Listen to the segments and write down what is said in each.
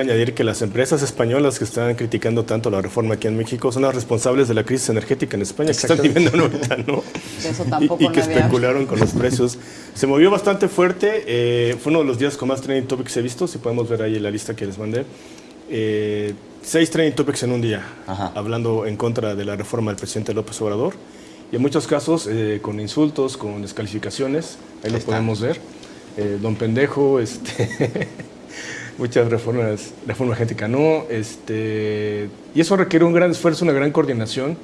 añadir que las empresas españolas que están criticando tanto la reforma aquí en México son las responsables de la crisis energética en España, que están viviendo ahorita, ¿no? Eso tampoco y, y que había- especularon con los precios. Se movió bastante fuerte, eh, fue uno de los días con más trending topics he visto, si podemos ver ahí la lista que les mandé. Eh, seis trending topics en un día, Ajá. hablando en contra de la reforma del presidente López Obrador. Y en muchos casos eh, con insultos, con descalificaciones, ahí lo está. podemos ver. Don Pendejo, este... muchas reformas, reforma genética no, este, y eso requiere un gran esfuerzo, una gran coordinación,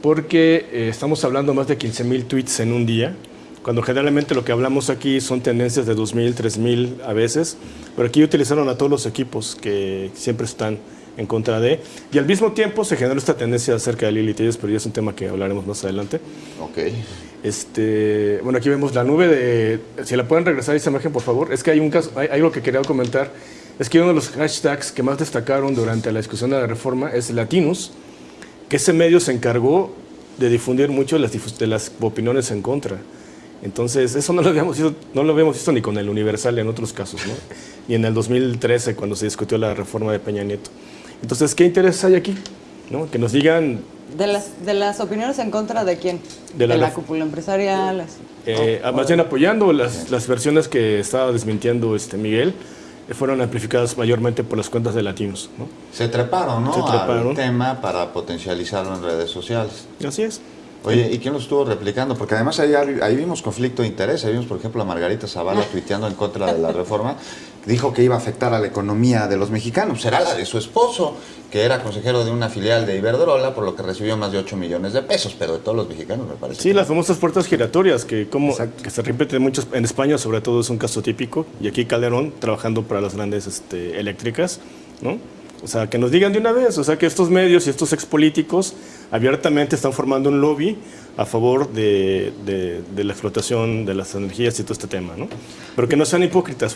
porque eh, estamos hablando más de 15 mil tweets en un día, cuando generalmente lo que hablamos aquí son tendencias de 2.000, 3.000 a veces, pero aquí utilizaron a todos los equipos que siempre están en contra de, y al mismo tiempo se generó esta tendencia acerca de Lili Telles, pero ya es un tema que hablaremos más adelante. Ok. Este, bueno, aquí vemos la nube de... Si la pueden regresar a esa imagen, por favor. Es que hay, un caso, hay algo que quería comentar. Es que uno de los hashtags que más destacaron durante la discusión de la reforma es Latinus, que ese medio se encargó de difundir mucho las, difus- de las opiniones en contra. Entonces, eso no lo, habíamos visto, no lo habíamos visto ni con el Universal en otros casos, ¿no? Ni en el 2013, cuando se discutió la reforma de Peña Nieto. Entonces, ¿qué interés hay aquí? ¿No? Que nos digan ¿De las, ¿De las opiniones en contra de quién? De la cúpula empresarial. las- Eh, más bien apoyando las, las versiones que estaba desmintiendo este Miguel, fueron amplificadas mayormente por las cuentas de latinos. ¿no? Se treparon, ¿no? Se treparon. Al tema para potencializarlo en redes sociales. Así es. Oye, ¿y quién lo estuvo replicando? Porque además ahí, ahí vimos conflicto de interés. Ahí vimos, por ejemplo, a Margarita Zavala tuiteando en contra de la reforma. Dijo que iba a afectar a la economía de los mexicanos. Será la de su esposo, que era consejero de una filial de Iberdrola, por lo que recibió más de 8 millones de pesos. Pero de todos los mexicanos, me parece. Sí, que las famosas puertas giratorias, que, como, que se repiten muchos, en España sobre todo es un caso típico, y aquí Calderón trabajando para las grandes este, eléctricas, ¿no? O sea, que nos digan de una vez, o sea, que estos medios y estos expolíticos abiertamente están formando un lobby a favor de, de- de la explotación de las energías y todo este tema, ¿no? Pero que no sean hipócritas,